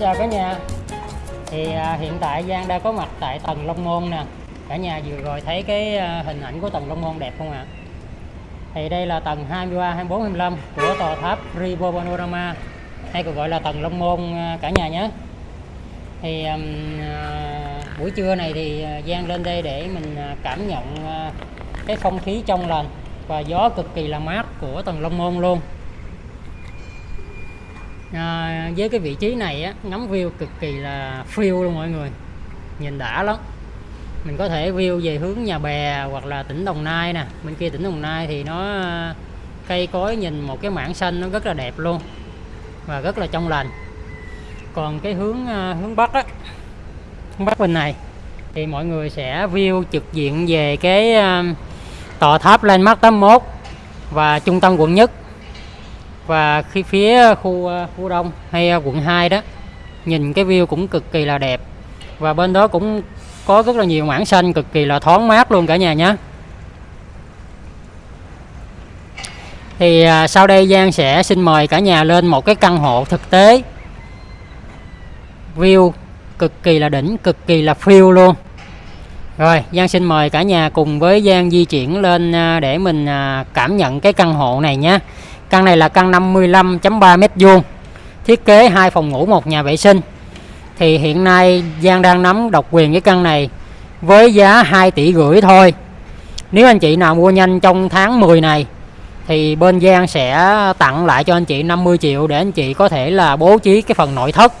chào cả nhà. Thì à, hiện tại Giang đang có mặt tại tầng Long Môn nè. Cả nhà vừa rồi thấy cái à, hình ảnh của tầng Long Môn đẹp không ạ? Thì đây là tầng 23 24 25 của tòa tháp Rivo Panorama hay còn gọi là tầng Long Môn à, cả nhà nhé. Thì à, buổi trưa này thì à, Giang lên đây để mình à, cảm nhận à, cái không khí trong lành và gió cực kỳ là mát của tầng Long Môn luôn à, với cái vị trí này á, ngắm view cực kỳ là phiêu luôn mọi người. Nhìn đã lắm. Mình có thể view về hướng nhà bè hoặc là tỉnh Đồng Nai nè. Bên kia tỉnh Đồng Nai thì nó à, cây cối nhìn một cái mảng xanh nó rất là đẹp luôn và rất là trong lành. Còn cái hướng à, hướng bắc á hướng bắc bên này thì mọi người sẽ view trực diện về cái à, tòa tháp Landmark 81 và trung tâm quận nhất và khi phía khu ờ, khu đông hay ờ, quận 2 đó nhìn cái view cũng cực kỳ là đẹp. Và bên đó cũng có rất là nhiều mảng xanh cực kỳ là thoáng mát luôn cả nhà nhé. Thì à, sau đây Giang sẽ xin mời cả nhà lên một cái căn hộ thực tế. View cực kỳ là đỉnh cực kỳ là phiêu luôn. Rồi Giang xin mời cả nhà cùng với Giang di chuyển lên à, để mình à, cảm nhận cái căn hộ này nhé. Căn này là căn 55.3 mét vuông, Thiết kế hai phòng ngủ, một nhà vệ sinh. Thì hiện nay Giang đang nắm độc quyền cái căn này Với giá 2 tỷ rưỡi thôi. Nếu anh chị nào mua nhanh trong tháng 10 này, Thì bên Giang sẽ tặng lại cho anh chị 50 triệu Để anh chị có thể là bố trí cái phần nội thất,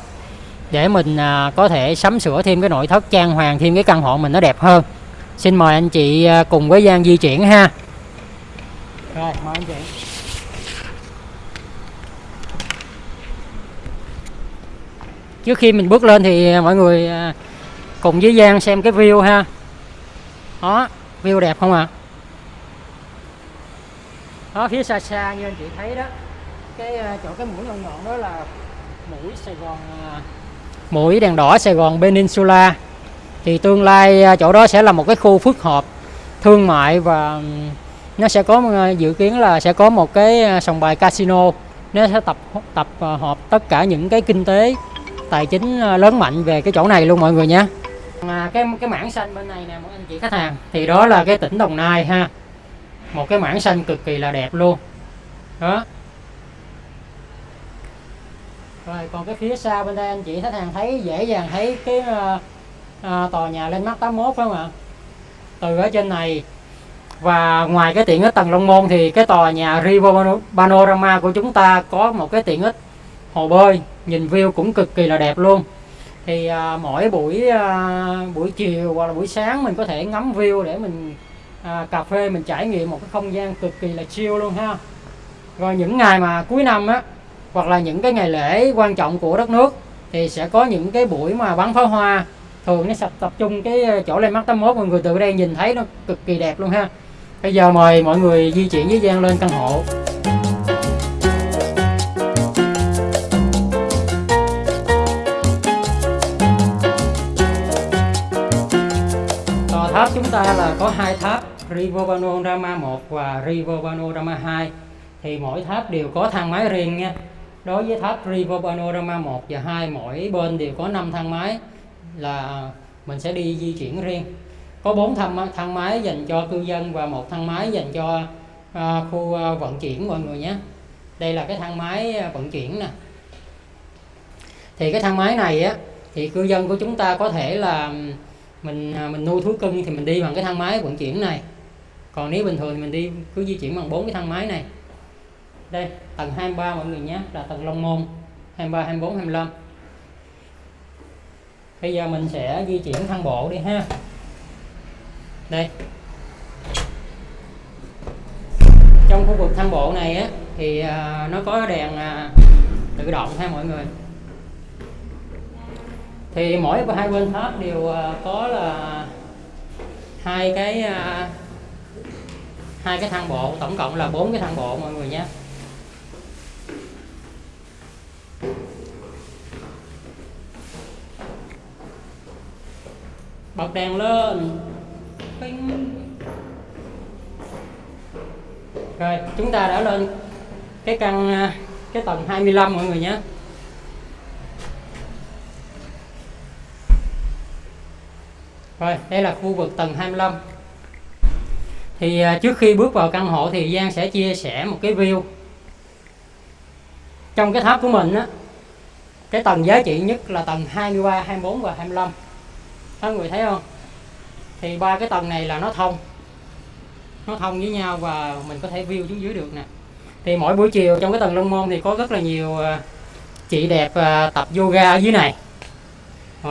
Để mình à, có thể sắm sửa thêm cái nội thất, trang hoàng thêm cái căn hộ mình nó đẹp hơn. Xin mời anh chị à, cùng với Giang di chuyển ha. Rồi, mời anh chị. Trước khi mình bước lên thì à, mọi người à, cùng với Giang xem cái view ha. Đó, view đẹp không ạ? Đó, phía xa xa như anh chị thấy đó, cái à, chỗ cái mũi nhọn ngọn đó là mũi Sài Gòn mũi đèn đỏ Sài Gòn Peninsula. Thì tương lai chỗ đó sẽ là một cái khu phức hợp, thương mại và nó sẽ có dự kiến là sẽ có một cái sòng bài casino. Nó sẽ tập tập hợp tất cả những cái kinh tế tài chính ờ, lớn mạnh về cái chỗ này luôn mọi người nhé. À, cái cái mảng xanh bên này nè mọi anh chị khách hàng thì đó là cái tỉnh Đồng Nai ha. Một cái mảng xanh cực kỳ là đẹp luôn. Đó. Rồi còn cái phía sau bên đây anh chị khách hàng thấy dễ dàng thấy cái uh, uh, tòa nhà lên mắt 81 phải không ạ? Từ ở trên này và ngoài cái tiện ích tầng Long Môn thì cái tòa nhà Rivo Panorama của chúng ta có một cái tiện ích hồ bơi nhìn view cũng cực kỳ là đẹp luôn. Thì à, mỗi buổi à, buổi chiều hoặc là buổi sáng mình có thể ngắm view để mình à, cà phê mình trải nghiệm một cái không gian cực kỳ là chill luôn ha. Rồi những ngày mà cuối năm á hoặc là những cái ngày lễ quan trọng của đất nước thì sẽ có những cái buổi mà bắn pháo hoa. Thường nó sập tập trung cái à, chỗ lên mắt 81 mọi người từ đây nhìn thấy nó cực kỳ đẹp luôn ha. Bây giờ mời mọi người di chuyển với Giang lên căn hộ. Ta là có hai tháp Rivo Rama 1 và Rivo Rama 2 thì mỗi tháp đều có thang máy riêng nha. Đối với tháp Rivo Panorama 1 và 2 mỗi bên đều có 5 thang máy là mình sẽ đi di chuyển riêng. Có 4 thang, thang máy dành cho cư dân và một thang máy dành cho à, khu à, vận chuyển mọi người nhé. Đây là cái thang máy à, vận chuyển nè. Thì cái thang máy này á thì cư dân của chúng ta có thể là mình à, mình nuôi thú cưng thì mình đi bằng cái thang máy vận chuyển này. Còn nếu bình thường thì mình đi, cứ di chuyển bằng bốn cái thang máy này. Đây, tầng 23 mọi người nhé, là tầng Long Môn 23 24 25 bây giờ mình sẽ di chuyển thang bộ đi ha. Đây. Trong khu vực thang bộ này á, thì à, nó có đèn à, tự động ha mọi người thì mỗi hai bên tháp đều ờ, có là hai cái ờ, hai cái thang bộ. Tổng cộng là bốn cái thang bộ mọi người nhé. Bật đèn lên. Bing. rồi, chúng ta đã lên cái căn ờ, cái tầng 25 mọi người nhé. Rồi, đây là khu vực tầng 25 thì à, trước khi bước vào căn hộ thì Giang sẽ chia sẻ một cái view. Trong cái tháp của mình á, cái tầng giá trị nhất là tầng 23 24 và 25 các người thấy không? Thì ba cái tầng này là nó thông. Nó thông với nhau và mình có thể view xuống dưới được nè. Thì mỗi buổi chiều trong cái tầng Long Môn thì có rất là nhiều à, chị đẹp à, tập yoga ở dưới này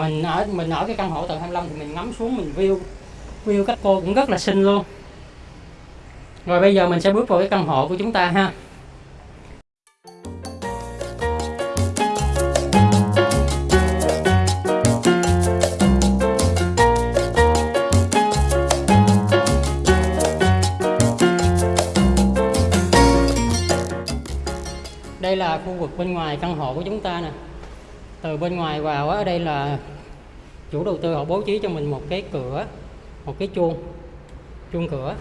mình ở mình ở cái căn hộ tầng 25 thì mình ngắm xuống, mình view view các cô cũng rất là xinh luôn. Rồi bây giờ mình sẽ bước vào cái căn hộ của chúng ta ha. Đây là khu vực bên ngoài căn hộ của chúng ta nè từ bên ngoài vào ở đây là chủ đầu tư họ bố trí cho mình một cái cửa, một cái chuông chuông cửa.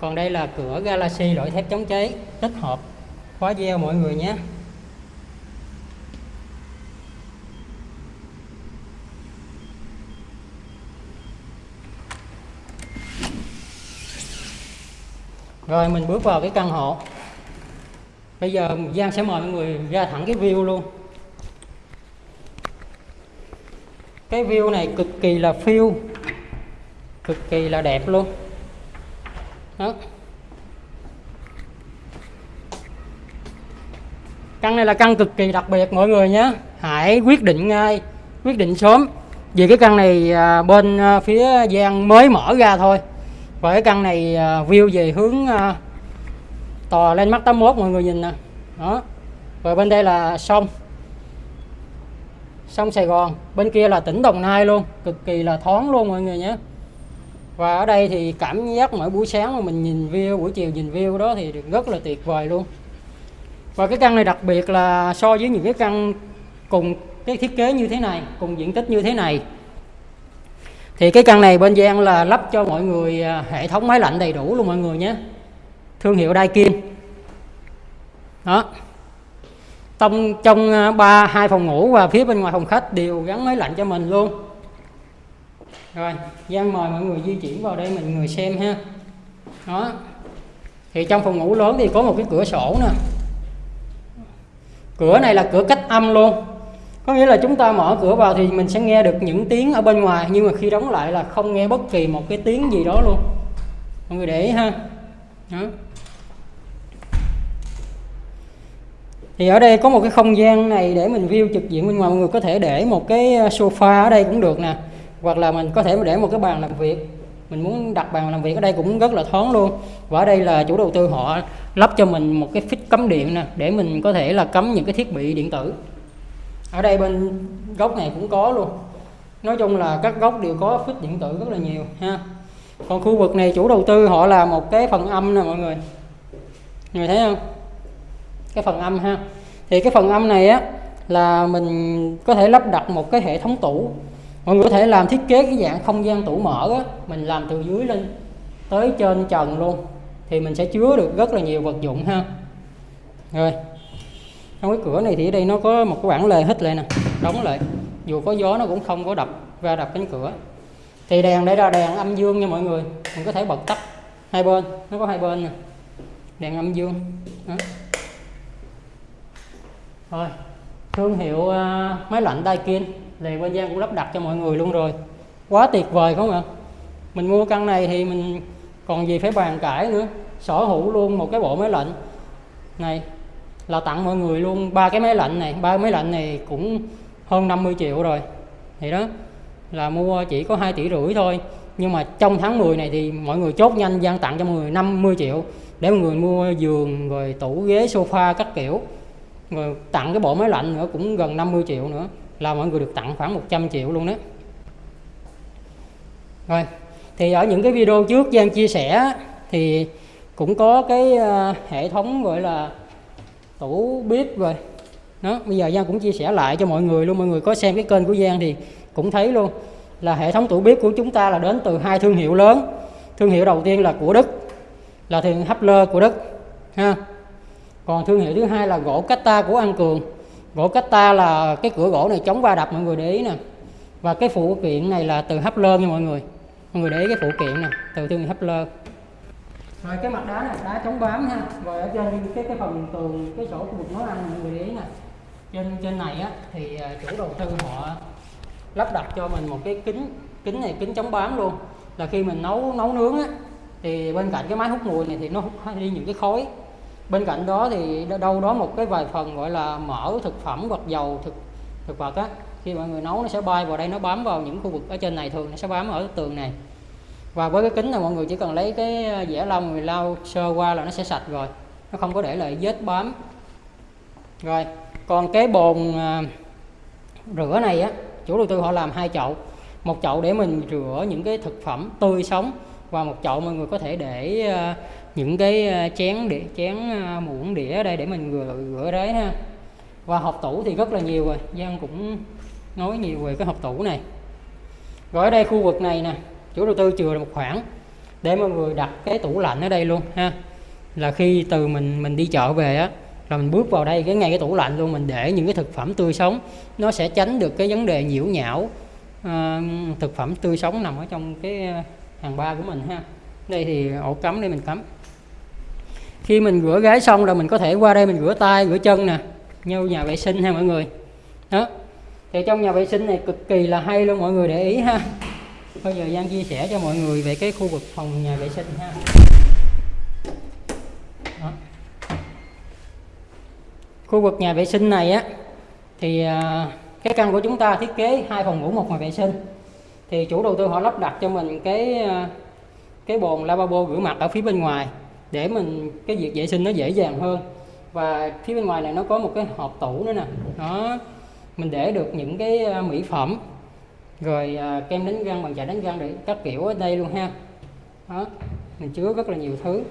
Còn đây là cửa Galaxy loại thép chống cháy, tích hợp, khóa gieo mọi người nhé. Rồi, mình bước vào cái căn hộ. Bây giờ Giang sẽ mời mọi người ra thẳng cái view luôn. Cái view này cực kỳ là phiêu, cực kỳ là đẹp luôn. Đó. Căn này là căn cực kỳ đặc biệt, mọi người nhé. Hãy quyết định ngay, quyết định sớm. Vì cái căn này à, bên à, phía Giang mới mở ra thôi. Và cái căn này à, view về hướng tòa lên mắt 81 mọi người nhìn nè. Đó. Rồi bên đây là sông sông Sài Gòn, bên kia là tỉnh Đồng Nai luôn, cực kỳ là thoáng luôn mọi người nhé. Và ở đây thì cảm giác mỗi buổi sáng mà mình nhìn view, buổi chiều nhìn view đó thì rất là tuyệt vời luôn. Và cái căn này đặc biệt là so với những cái căn cùng cái thiết kế như thế này, cùng diện tích như thế này. Thì cái căn này bên Giang là lắp cho mọi người à, hệ thống máy lạnh đầy đủ luôn mọi người nhé. Thương hiệu Daikin. Đó trong trong ba, hai phòng ngủ và phía bên ngoài phòng khách đều gắn máy lạnh cho mình luôn. Rồi, Giang mời mọi người di chuyển vào đây mình người xem ha. Đó. Thì trong phòng ngủ lớn thì có một cái cửa sổ nè. Cửa này là cửa cách âm luôn. Có nghĩa là chúng ta mở cửa vào thì mình sẽ nghe được những tiếng ở bên ngoài, nhưng mà khi đóng lại là không nghe bất kỳ một cái tiếng gì đó luôn. Mọi người để ý ha. Đó. Thì ở đây có một cái không gian này để mình view trực diện bên ngoài, mọi người có thể để một cái ờ, sofa ở đây cũng được nè. Hoặc là mình có thể để một cái bàn làm việc. Mình muốn đặt bàn làm việc ở đây cũng rất là thoáng luôn. Và ở đây là chủ đầu tư họ lắp cho mình một cái phích cắm điện nè, để mình có thể là cắm những cái thiết bị điện tử. Ở đây bên góc này cũng có luôn. Nói chung là các góc đều có phích điện tử rất là nhiều, ha. Còn khu vực này chủ đầu tư họ là một cái phần âm nè mọi người. Người thấy không? Cái phần âm ha thì cái phần âm này á, là mình có thể lắp đặt một cái hệ thống tủ. Mọi người có thể làm thiết kế cái dạng không gian tủ mở á, mình làm từ dưới lên tới trên trần luôn. Thì mình sẽ chứa được rất là nhiều vật dụng ha. Rồi, trong cái cửa này thì ở đây nó có một cái bản lề hít lại nè, đóng lại. Dù có gió nó cũng không có đập ra đập cánh cửa. Thì đèn đây là đèn âm dương nha mọi người. Mình có thể bật tắt hai bên, nó có hai bên nè. Đèn âm dương, đó rồi thương hiệu uh, máy lạnh Daikin thì bên Giang cũng lắp đặt cho mọi người luôn rồi. Quá tuyệt vời không ạ? Mình mua căn này thì mình còn gì phải bàn cãi nữa. Sở hữu luôn một cái bộ máy lạnh. Này là tặng mọi người luôn ba cái máy lạnh này. Ba máy lạnh này cũng hơn 50 triệu rồi. Thì đó là mua chỉ có 2 tỷ rưỡi thôi. Nhưng mà trong tháng 10 này thì mọi người chốt nhanh gian tặng cho mọi người 50 triệu để mọi người mua giường rồi tủ ghế sofa các kiểu rồi tặng cái bộ máy lạnh nữa, cũng gần 50 triệu nữa, là mọi người được tặng khoảng 100 triệu luôn đó. Rồi, thì ở những cái video trước Giang chia sẻ thì cũng có cái ờ, hệ thống gọi là tủ bếp rồi. Đó, bây giờ Giang cũng chia sẻ lại cho mọi người luôn, mọi người có xem cái kênh của Giang thì cũng thấy luôn. Là hệ thống tủ bếp của chúng ta là đến từ hai thương hiệu lớn. Thương hiệu đầu tiên là của Đức, là thương Hapler của Đức, ha còn thương hiệu thứ hai là gỗ Cata của An Cường. Gỗ Cata là cái cửa gỗ này chống va đập, mọi người để ý nè. Và cái phụ kiện này là từ hấp lơ nha mọi người. Mọi người để ý cái phụ kiện nè, từ thương hiệu hấp lơ. Rồi cái mặt đá này đá chống bám ha. Rồi ở trên cái cái phần tường, cái chỗ khu vực nấu ăn, mọi người để ý nè. Trên trên này á, thì à, chủ đầu tư họ lắp đặt cho mình một cái kính kính này, kính chống bám luôn. Là khi mình nấu nấu nướng á, thì bên cạnh cái máy hút mùi này thì nó hút đi những cái khói bên cạnh đó thì đâu đó một cái vài phần gọi là mỡ thực phẩm hoặc dầu thực thực vật á khi mọi người nấu nó sẽ bay vào đây nó bám vào những khu vực ở trên này thường nó sẽ bám ở tường này. Và với cái kính này mọi người chỉ cần lấy cái à, dẻ lông người lau sơ qua là nó sẽ sạch rồi nó không có để lại vết bám. Rồi còn cái bồn à, rửa này á chủ đầu tư họ làm hai chậu một chậu để mình rửa những cái thực phẩm tươi sống và một chậu mọi người có thể để à, những cái ờ, chén để chén ờ, muỗng đĩa ở đây để mình rửa rửa đấy ha. Và hộp tủ thì rất là nhiều rồi Giang cũng nói nhiều về cái hộp tủ này. Rồi ở đây khu vực này nè chủ đầu tư chừa một khoảng để mọi người đặt cái tủ lạnh ở đây luôn ha. Là khi từ mình mình đi chợ về á là mình bước vào đây cái ngay cái tủ lạnh luôn mình để những cái thực phẩm tươi sống. Nó sẽ tránh được cái vấn đề nhiễu nhão uh, thực phẩm tươi sống nằm ở trong cái hàng ba của mình ha. Đây thì ổ cắm đây mình cắm khi mình rửa gái xong rồi mình có thể qua đây mình rửa tay, rửa chân nè, như nhà vệ sinh ha mọi người. Đó. Thì trong nhà vệ sinh này cực kỳ là hay luôn, mọi người để ý ha. Bây giờ Giang chia sẻ cho mọi người về cái khu vực phòng nhà vệ sinh ha. Đó. khu vực nhà vệ sinh này á, thì à, cái căn của chúng ta thiết kế hai phòng ngủ một nhà vệ sinh. Thì chủ đầu tư họ lắp đặt cho mình cái à, cái bồn lavabo rửa mặt ở phía bên ngoài để mình cái việc vệ sinh nó dễ dàng hơn. Và phía bên ngoài này nó có một cái hộp tủ nữa nè. Nó mình để được những cái à, mỹ phẩm rồi à, kem đánh răng bằng chải đánh răng để các kiểu ở đây luôn ha. Đó mình chứa rất là nhiều thứ.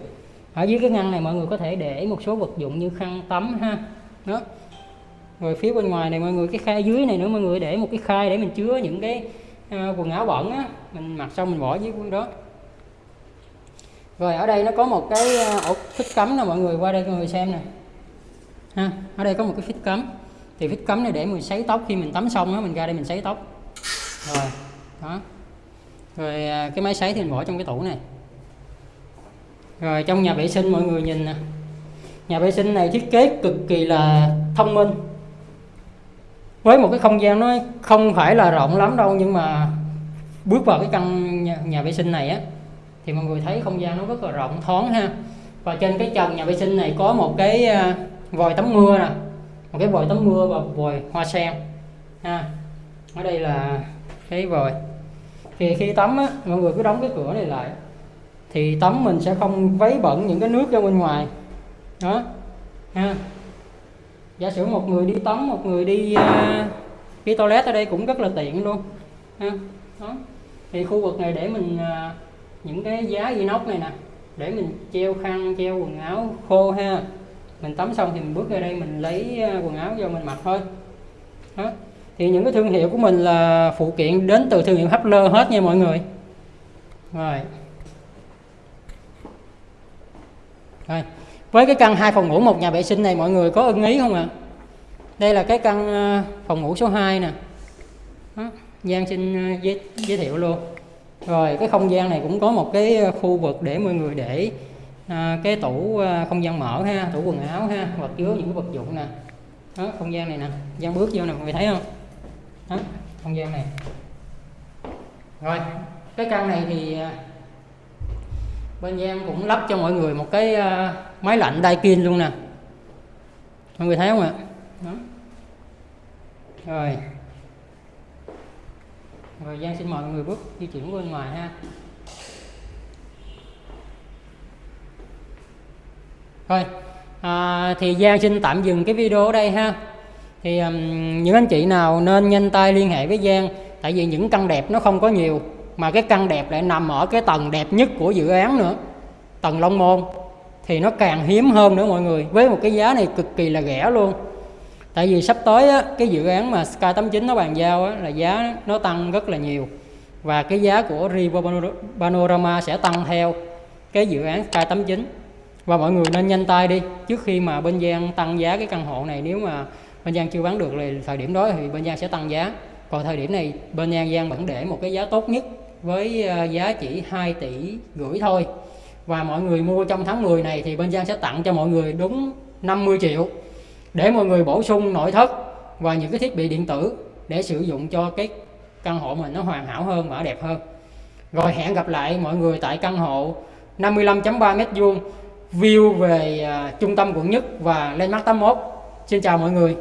Ở dưới cái ngăn này mọi người có thể để một số vật dụng như khăn tắm ha. Đó. Rồi phía bên ngoài này mọi người cái khay dưới này nữa mọi người để một cái khay để mình chứa những cái uh, quần áo bẩn á. Mình mặc xong mình bỏ dưới đó rồi ở đây nó có một cái ờ, ổ phích cắm nè mọi người qua đây mọi người xem nè. Ha ở đây có một cái phích cắm thì phích cắm này để mình sấy tóc khi mình tắm xong á mình ra đây mình sấy tóc. Rồi đó. Rồi à, cái máy sấy thì mình bỏ trong cái tủ này. Rồi trong nhà vệ sinh mọi người nhìn nè. Nhà vệ sinh này thiết kế cực kỳ là thông minh. Với một cái không gian nó không phải là rộng lắm đâu nhưng mà bước vào cái căn nhà, nhà vệ sinh này á thì mọi người thấy không gian nó rất là rộng, thoáng ha. Và trên cái trần nhà vệ sinh này có một cái à, vòi tắm mưa nè. Một cái vòi tắm mưa và vòi hoa sen, ha. Ở đây là cái vòi. Thì khi tắm á, mọi người cứ đóng cái cửa này lại, thì tắm mình sẽ không vấy bẩn những cái nước ra bên ngoài. Đó, ha. Giả sử một người đi tắm, một người đi à, đi toilet ở đây cũng rất là tiện luôn, ha. Đó. Thì khu vực này để mình à, những cái giá inox này nè để mình treo khăn treo quần áo khô ha. Mình tắm xong thì mình bước ra đây mình lấy à, quần áo vô mình mặc thôi. Đó. thì những cái thương hiệu của mình là phụ kiện đến từ thương hiệu Hapler hết nha mọi người. Rồi. Rồi. Với cái căn hai phòng ngủ một nhà vệ sinh này mọi người có ưng ý không ạ? À? đây là cái căn à, phòng ngủ số 2 nè. Đó. Giang xin à, giới, giới thiệu luôn rồi cái không gian này cũng có một cái ờ, khu vực để mọi người để à, cái tủ à, không gian mở ha tủ quần áo ha hoặc chứa những cái vật dụng nè. Đó không gian này nè gian bước vô nè mọi người thấy không? Đó không gian này. Rồi cái căn này thì bên Giang cũng lắp cho mọi người một cái máy lạnh Daikin luôn nè. Mọi người thấy không ạ? Đó. rồi rồi Giang xin mời mọi người bước di chuyển bên ngoài ha Rồi, à, thì Giang xin tạm dừng cái video ở đây ha. Thì um, những anh chị nào nên nhanh tay liên hệ với Giang tại vì những căn đẹp nó không có nhiều mà cái căn đẹp lại nằm ở cái tầng đẹp nhất của dự án nữa. Tầng Long Môn thì nó càng hiếm hơn nữa mọi người với một cái giá này cực kỳ là rẻ luôn. Tại vì sắp tới á, cái dự án mà Sky 89 nó bàn giao á, là giá nó tăng rất là nhiều. Và cái giá của River Panorama sẽ tăng theo cái dự án Sky 89 và mọi người nên nhanh tay đi trước khi mà bên Giang tăng giá cái căn hộ này nếu mà bên Giang chưa bán được thì thời điểm đó thì bên Giang sẽ tăng giá. Còn thời điểm này bên Giang Giang vẫn để một cái giá tốt nhất với ờ, giá chỉ 2 tỷ rưỡi thôi. Và mọi người mua trong tháng 10 này thì bên Giang sẽ tặng cho mọi người đúng 50 triệu để mọi người bổ sung nội thất và những cái thiết bị điện tử để sử dụng cho cái căn hộ mình nó hoàn hảo hơn và đẹp hơn. Rồi hẹn gặp lại mọi người tại căn hộ 55.3 m vuông view về uh, trung tâm quận nhất và landmark 81 xin chào mọi người.